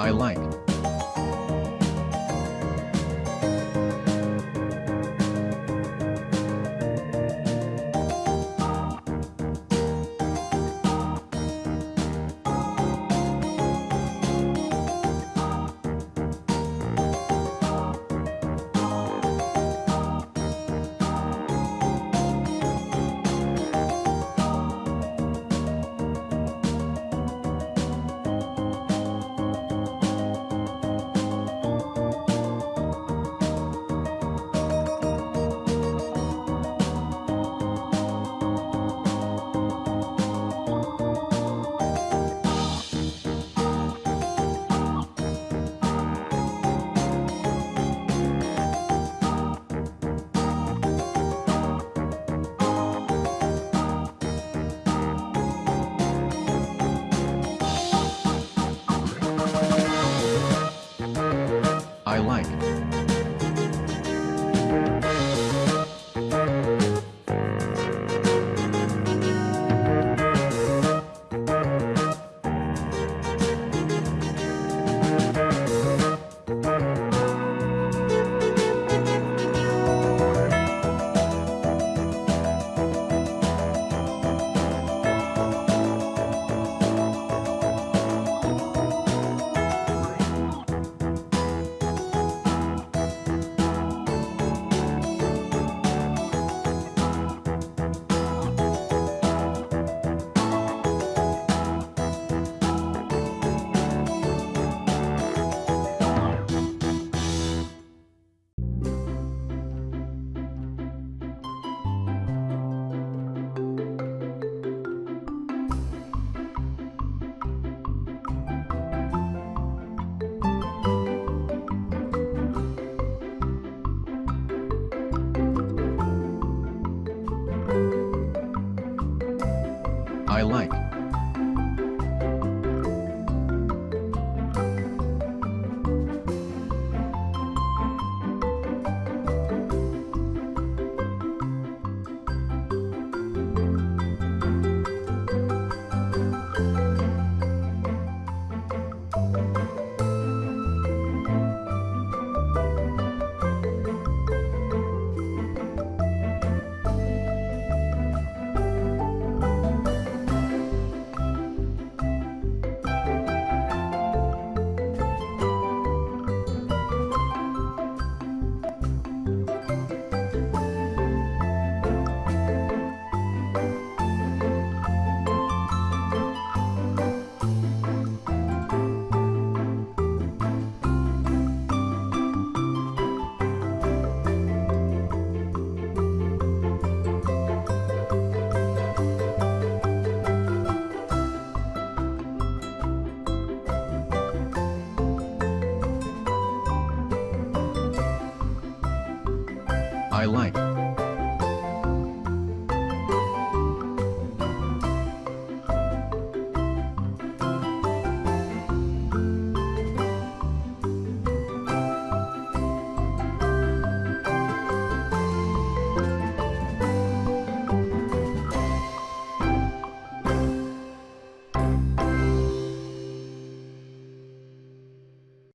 I like. Like. I like. I like.